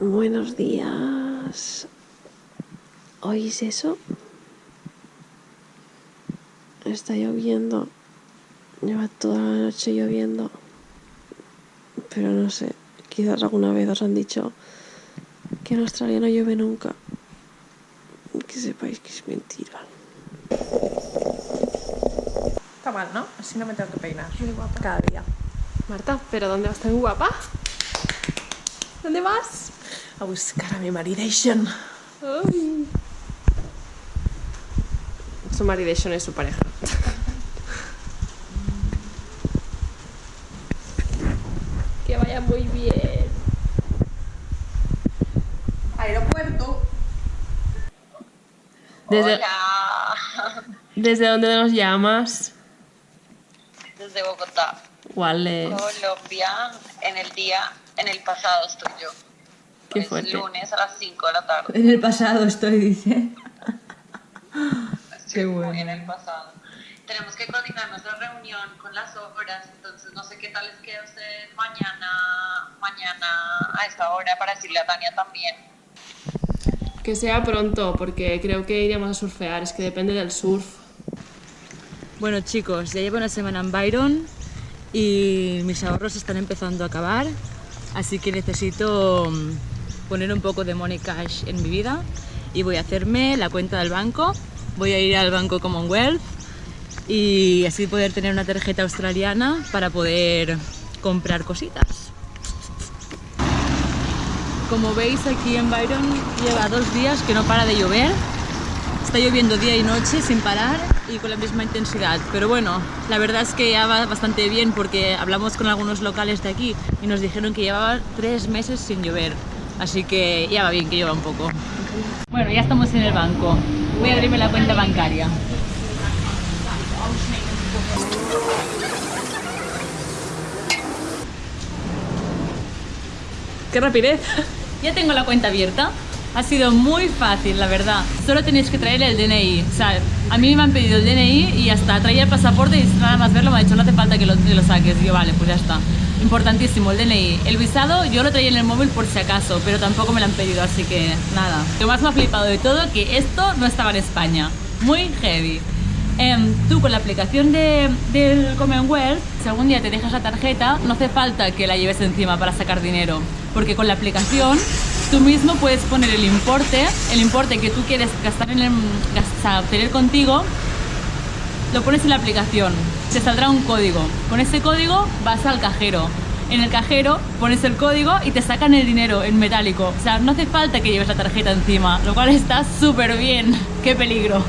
Buenos días. ¿Oís eso? Está lloviendo. Lleva toda la noche lloviendo. Pero no sé, quizás alguna vez os han dicho que en Australia no llueve nunca. Que sepáis que es mentira. Está mal, ¿no? Así no me tengo que peinar. Muy guapa. Cada día. Marta, ¿pero dónde vas tan guapa? ¿Dónde vas? A buscar a mi maridation. Ay. Su maridation es su pareja. que vaya muy bien. Aeropuerto. ¿Desde, Hola, ¿Desde dónde nos llamas? desde Bogotá, ¿Cuál es? Colombia, en el día, en el pasado estoy yo. Qué es fuerte. lunes a las 5 de la tarde. En el pasado estoy, dice. Estoy bueno. muy en el pasado. Tenemos que coordinar nuestra reunión con las obras, entonces no sé qué tal les queda a ustedes mañana, mañana a esta hora para decirle a Tania también. Que sea pronto, porque creo que iríamos a surfear, es que depende del surf. Bueno, chicos, ya llevo una semana en Byron y mis ahorros están empezando a acabar, así que necesito mm, poner un poco de money cash en mi vida y voy a hacerme la cuenta del banco. Voy a ir al banco Commonwealth y así poder tener una tarjeta australiana para poder comprar cositas. Como veis aquí en Byron lleva dos días que no para de llover. Está lloviendo día y noche sin parar y con la misma intensidad. Pero bueno, la verdad es que ya va bastante bien porque hablamos con algunos locales de aquí y nos dijeron que llevaba tres meses sin llover. Así que ya va bien que llueva un poco. Bueno, ya estamos en el banco. Voy a abrirme la cuenta bancaria. ¡Qué rapidez! Ya tengo la cuenta abierta. Ha sido muy fácil, la verdad. Solo tenéis que traer el DNI. O sea, a mí me han pedido el DNI y ya está. Traía el pasaporte y nada más verlo me ha dicho no hace falta que lo, que lo saques. Y yo, vale, pues ya está. Importantísimo, el DNI. El visado yo lo traía en el móvil por si acaso, pero tampoco me lo han pedido, así que nada. Lo más me ha flipado de todo que esto no estaba en España. Muy heavy. Em, tú con la aplicación de, del Commonwealth, si algún día te dejas la tarjeta, no hace falta que la lleves encima para sacar dinero, porque con la aplicación tú mismo puedes poner el importe, el importe que tú quieres gastar en el, gastar, tener contigo, lo pones en la aplicación, te saldrá un código. Con ese código vas al cajero. En el cajero pones el código y te sacan el dinero en metálico. O sea, no hace falta que lleves la tarjeta encima, lo cual está súper bien. ¡Qué peligro!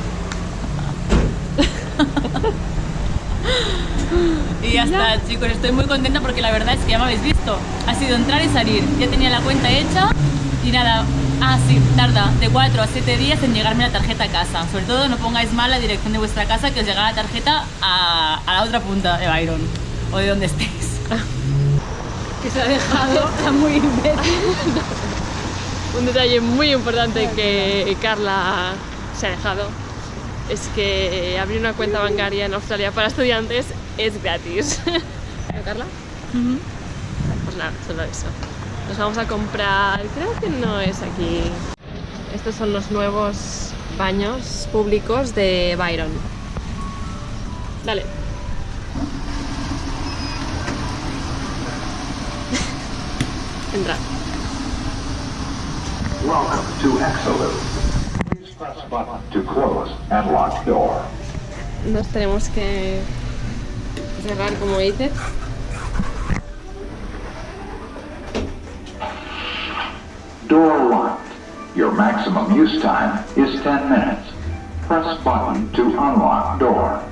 y ya está, chicos, estoy muy contenta porque la verdad es que ya me habéis visto. Ha sido entrar y salir. Ya tenía la cuenta hecha y nada. Ah, sí, tarda de 4 a 7 días en llegarme la tarjeta a casa. Sobre todo no pongáis mal la dirección de vuestra casa que os llegará la tarjeta a, a la otra punta de Byron o de donde estéis. Que se ha dejado. Está muy imbécil. Un detalle muy importante que Carla se ha dejado es que abrir una cuenta bancaria en Australia para estudiantes es gratis. ¿No, Carla? Pues nada, solo eso. Nos vamos a comprar, creo que no es aquí. Estos son los nuevos baños públicos de Byron. Dale. Entra. Welcome to Exolute. Please press button to close and lock door. Nos tenemos que cerrar como dice. Door locked. Your maximum use time is 10 minutes. Press button to unlock door.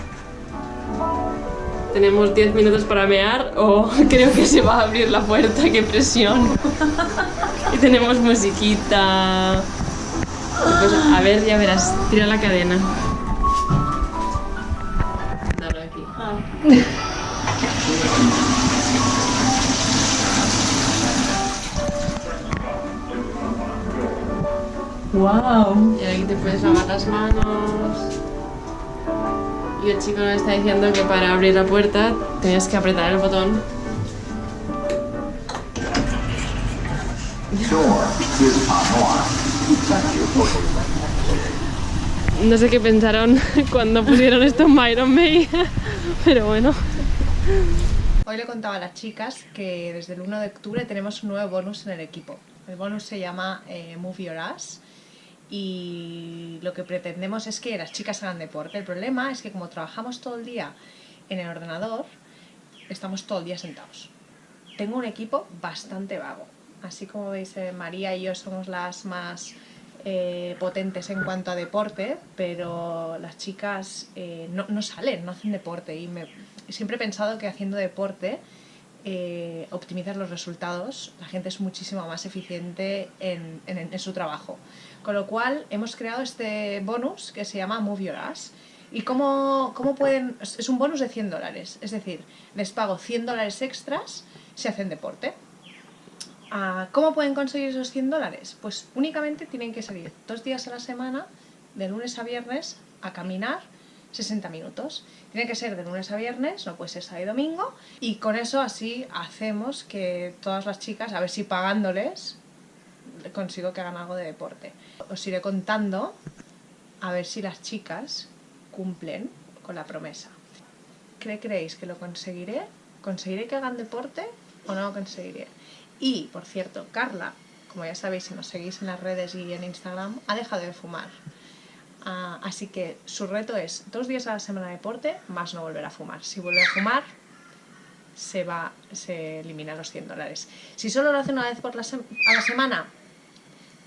Tenemos 10 minutos para mear o creo que se va a abrir la puerta, qué presión. y tenemos musiquita. Pues a ver, ya verás, tira la cadena. Dale aquí. ¡Wow! Y aquí te puedes lavar las manos. Y el chico nos está diciendo que para abrir la puerta tenías que apretar el botón. No sé qué pensaron cuando pusieron esto en Myron May, pero bueno. Hoy le contaba a las chicas que desde el 1 de octubre tenemos un nuevo bonus en el equipo. El bonus se llama eh, Move Your Ass y lo que pretendemos es que las chicas hagan deporte. El problema es que como trabajamos todo el día en el ordenador, estamos todo el día sentados. Tengo un equipo bastante vago. Así como veis, María y yo somos las más eh, potentes en cuanto a deporte, pero las chicas eh, no, no salen, no hacen deporte. Y me, siempre he pensado que haciendo deporte eh, optimizas los resultados, la gente es muchísimo más eficiente en, su trabajo. Con lo cual hemos creado este bonus que se llama Move Your Ass. ¿Y cómo, cómo pueden...? Es es un bonus de 100 dólares, es decir, les pago 100 dólares extras si hacen deporte. Ah, ¿Cómo pueden conseguir esos 100 dólares? Pues únicamente tienen que salir dos días a la semana, de lunes a viernes, a caminar 60 minutos. Tiene que ser de lunes a viernes, no puede ser sábado y domingo. Y con eso así hacemos que todas las chicas, a ver si pagándoles, consigo que hagan algo de deporte. Os iré contando a ver si las chicas cumplen con la promesa. ¿Qué creéis que lo conseguiré? ¿Conseguiré que hagan deporte o no lo conseguiré? Y, por cierto, Carla, como ya sabéis si nos seguís en las redes y en Instagram, ha dejado de fumar. Ah, así que su reto es dos días a la semana de deporte más no volver a fumar. Si vuelve a fumar, se va, se elimina los 100 dólares. Si solo lo hace una vez por la a la semana,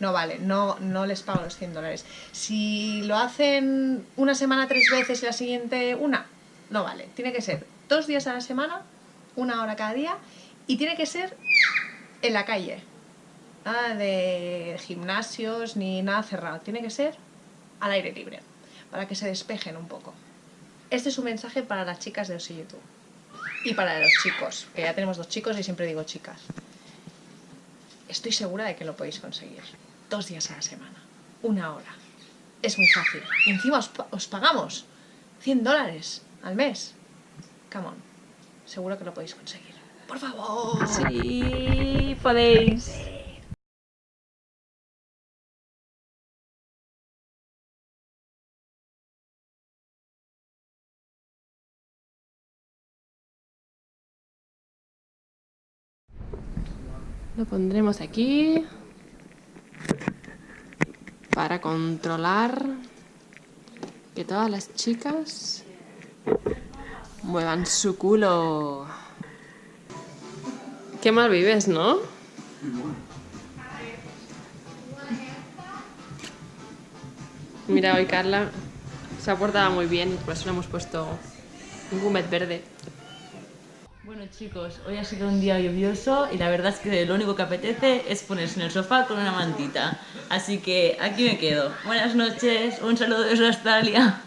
no vale, no, no les pago los 100 dólares. Si lo hacen una semana tres veces y la siguiente una, no vale. Tiene que ser dos días a la semana, una hora cada día, y tiene que ser en la calle. Nada de gimnasios ni nada cerrado. Tiene que ser al aire libre, para que se despejen un poco. Este es un mensaje para las chicas de Osi YouTube. Y para los chicos, que ya tenemos dos chicos y siempre digo chicas. Estoy segura de que lo podéis conseguir. Dos días a la semana, una hora. Es muy fácil. Y encima os, os pagamos 100 dólares al mes. Come on. Seguro que lo podéis conseguir. Por favor. Sí, podéis. Lo pondremos aquí para controlar que todas las chicas muevan su culo. Qué mal vives, ¿no? Mira, hoy Carla se ha portado muy bien y por eso le hemos puesto un gumet verde. Chicos, hoy ha sido un día lluvioso y la verdad es que lo único que apetece es ponerse en el sofá con una mantita. Así que aquí me quedo. Buenas noches, un saludo desde Australia.